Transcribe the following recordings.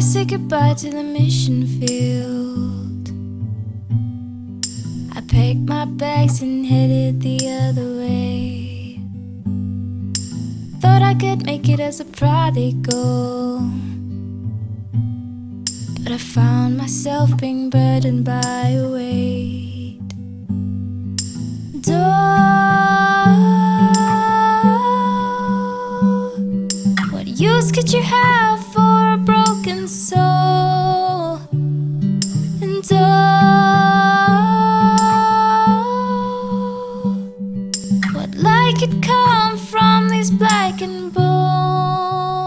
goodbye to the mission field. I packed my bags and headed the other way. Thought I could make it as a prodigal. But I found myself being burdened by a weight. Door, what use could you have from these blackened bones?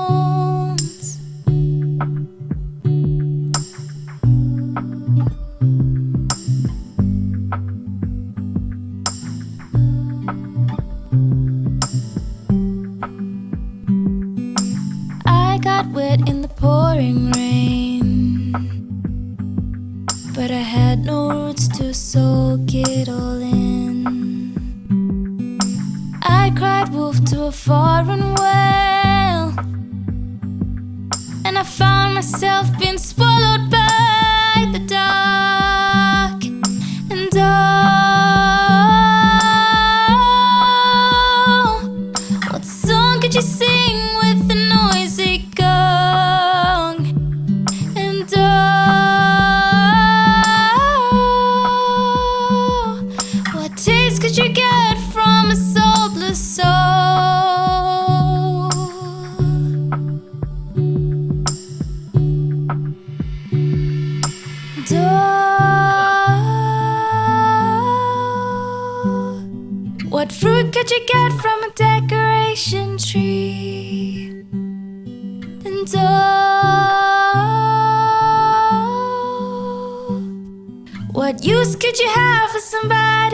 I got wet in the pouring rain, but I had no roots to soak it all in. I cried wolf to a foreign well, and I found myself being swallowed by the dark. And oh, what song could you sing with the noisy gong? And oh, what taste could you get from a soulless What fruit could you get from a decoration tree? And oh, what use could you have for somebody